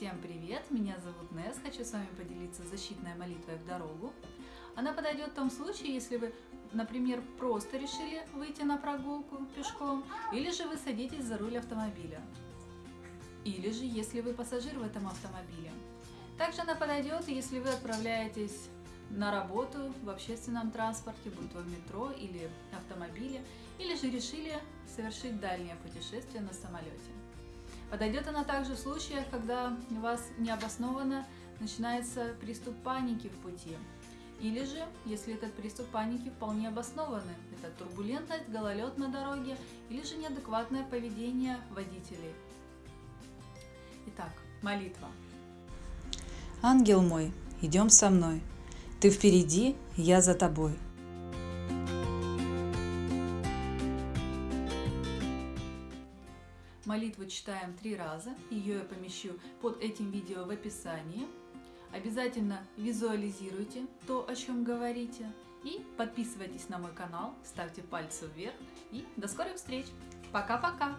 Всем привет! Меня зовут Нес. Хочу с вами поделиться защитной молитвой в дорогу. Она подойдет в том случае, если вы, например, просто решили выйти на прогулку пешком, или же вы садитесь за руль автомобиля, или же если вы пассажир в этом автомобиле. Также она подойдет, если вы отправляетесь на работу в общественном транспорте, будь то в метро или автомобиле, или же решили совершить дальнее путешествие на самолете. Подойдет она также в случаях, когда у вас необоснованно начинается приступ паники в пути. Или же, если этот приступ паники вполне обоснованный, это турбулентность, гололед на дороге или же неадекватное поведение водителей. Итак, молитва. Ангел мой, идем со мной. Ты впереди, я за тобой. Молитву читаем три раза, ее я помещу под этим видео в описании. Обязательно визуализируйте то, о чем говорите. И подписывайтесь на мой канал, ставьте пальцы вверх. И до скорых встреч! Пока-пока!